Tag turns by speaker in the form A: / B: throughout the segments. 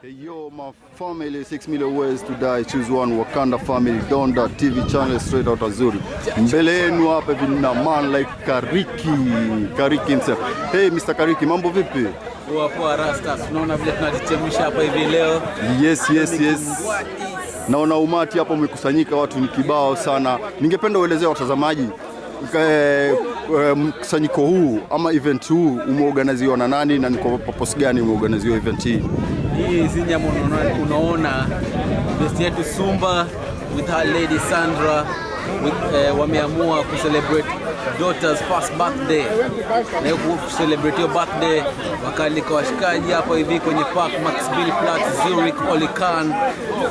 A: Hey yo, my family, 6 million ways to die, choose one, Wakanda family, Donda TV channel straight out Azuri. Mbele yenu hapa vina na man like Kariki, Kariki himself. Hey Mr. Kariki, mambo vipi?
B: Poa poa rasta, sunaona vile tunajichemsha hapa hivi leo.
A: Yes, yes, yes. Naona umati hapa umekusanyika, watu ni kibao sana. Ningependa uelezea watazamaji eh, eh, mkusanyiko huu ama event huu umeorganiziwa na nani na ni kwa purpose gani umeorganiziwa event hii?
B: Hii hizi nyama unaona, besti yetu Sumba with her lady Sandra eh, wameamua kucelebrate daughter's first birthday na hiyo kucelebrate hiyo birthday wakaalika washikaji hapo hivi kwenye park Maximilianplatz Zurich Olikan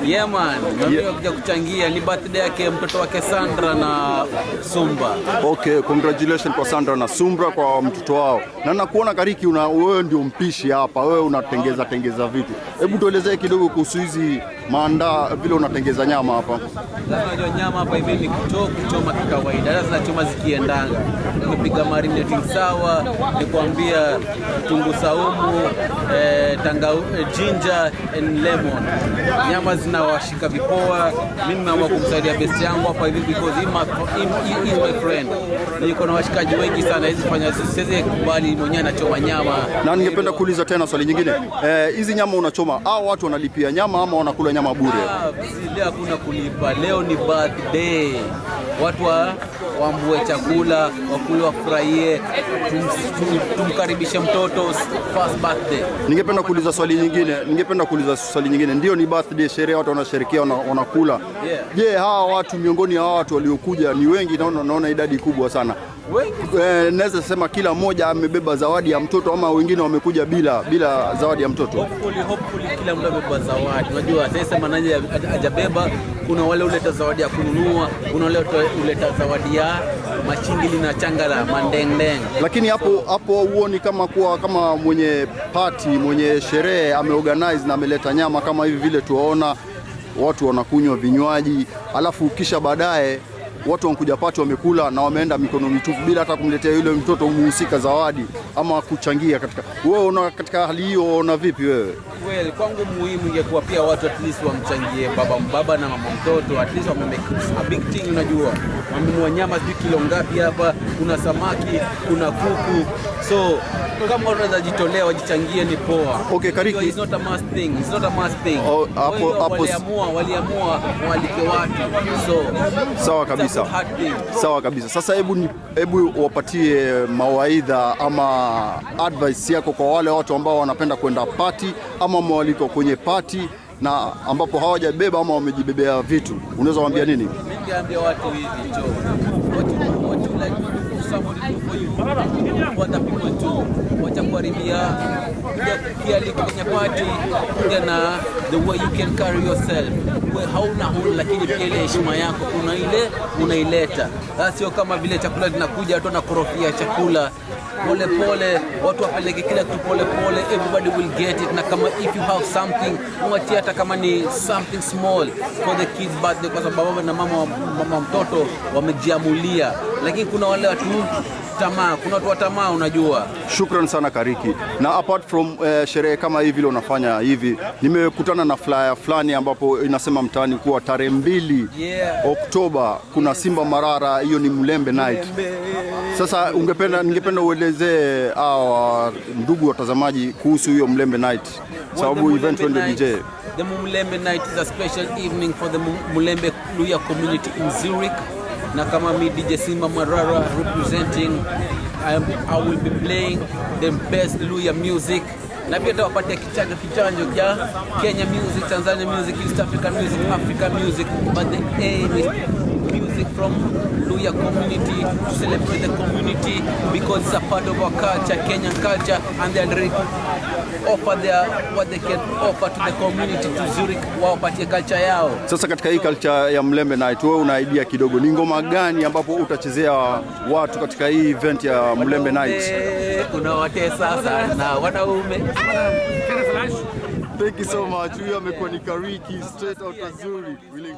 B: yeah man na
A: Yeah.
B: kuja kuchangia ni birthday yake mtoto wake Sandra na Sumba
A: Okay, congratulations kwa Sandra na Sumbra kwa mtoto wao. Na nakuona Kariki, una wewe ndio mpishi hapa, wewe unatengeza tengeza vitu. Hebu tuelezee kidogo kuhusu hizi maandaa, vile unatengeza nyama hapa.
B: Unajua nyama hapa hivi ni kuto kuchoma kikawaida. Sasa zinachoma zikiendanga, umepiga marinate sawa, ni kuambia tungu saumu, eh, tanga, eh, ginger and lemon. Nyama zinawashika vipoa. Mimi nimeamua kumsaidia best yangu hapa hivi because he my, he, he is my friend. Niko na washikaji wengi sana, hizi fanya siwezi kubali mwenyewe anachoma nyama.
A: Na ningependa kuuliza tena swali nyingine, hizi Eh, hizi nyama unachoma, hao watu wanalipia nyama ama wanakula nyama bure?
B: Ah, leo hakuna kulipa, leo ni birthday. Watu wa wambue chakula, wakule, wafurahie, tum, tum, tumkaribishe mtoto first birthday.
A: Ningependa kuuliza swali nyingine, ningependa kuuliza swali nyingine. Ndio ni birthday, sherehe, watu wanasherekea, wanakula. wanakula.
B: Yeah.
A: Je, hawa watu miongoni hawa watu waliokuja ni wengi? Naona, naona idadi kubwa sana. Eh, naweza sema kila mmoja amebeba zawadi ya mtoto ama wengine wamekuja bila bila zawadi ya mtoto.
B: hopefully, hopefully kila mtu amebeba zawadi. Unajua sasa nani ajabeba, kuna wale uleta zawadi ya kununua, kuna wale uleta zawadi ya machingili na changa la mandengdeng.
A: Lakini hapo hapo huoni kama kuwa kama mwenye party mwenye sherehe ameorganize na ameleta nyama kama hivi vile tuwaona watu wanakunywa vinywaji, alafu kisha baadaye watu wanakuja pati wamekula na wameenda mikono mitupu bila hata kumletea yule mtoto muhusika zawadi ama kuchangia katika. Wewe una katika hali hiyo una vipi wewe?
B: Well, kwangu muhimu ingekuwa pia watu at least wamchangie baba baba na mama mtoto, at least wamemake a big thing. Unajua wamenunua nyama sijui kilo ngapi hapa, kuna samaki, kuna kuku, so kama unaweza jitolea wajichangie ni poa.
A: Okay, Kariki.
B: It's not a must thing. It's not a must thing.
A: Oh, hapo-
B: Kwa
A: hapo-
B: waliamua waliamua walike watu, so
A: Sawa kabisa. Sawa kabisa. Sasa hebu ni- hebu wapatie mawaidha ama advice yako kwa wale watu ambao wanapenda kwenda pati ama mwaliko kwenye pati na ambapo hawajabeba ama wamejibebea vitu, unaweza waambia nini?
B: Ningeambia watu hivi jo, what you, what you like somebody do for you, what the people do, wacha kuharibia kuja kialiko kwenye party, kuja na the way you can carry yourself. We hauna huru lakini pia ile heshima yako una ile unaileta. Sasa sio kama vile chakula linakuja watu wanakorofia chakula pole pole, watu wapeleke kila kitu pole pole, everybody will get it. Na kama if you have something mwatie, hata kama ni something small for the kids birthday, kwa sababu baba na mama, mama mtoto wamejiamulia, lakini kuna wale watu tamaa, kuna watu wa tamaa, unajua
A: Shukran sana Kariki. Na apart from uh, sherehe kama hii vile unafanya hivi, nimekutana na flyer fulani ambapo inasema mtaani kuwa tarehe mbili
B: Yeah.
A: Oktoba kuna Simba Marara, hiyo ni Mlembe Night. Sasa ungependa ningependa uelezee hawa ndugu watazamaji kuhusu hiyo Mlembe Night, sababu event wende DJ.
B: The Mulembe night is a special evening for the Mu- Mulembe Luya community in Zurich. Na kama mi DJ Simba Mwarara representing, I, am, I will be playing the best Luya music na pia tawapatia kichanjo kichanjo cha Kenya music, Tanzania music, East African music, Africa music, but the aim is music from Luya community to celebrate the community because it's a part of our culture, Kenyan culture, and they are offer their what they can offer to the community to Zurich, wawapatie culture yao.
A: Sasa katika hii culture ya Mlembe Night, wewe una idea kidogo, ni ngoma gani ambapo utachezea watu katika hii event ya Mlembe Night?
B: wate sasa na wanaume.
A: Thank you so much. Huyo amekuwa ni Kariki straight out Azuri. We.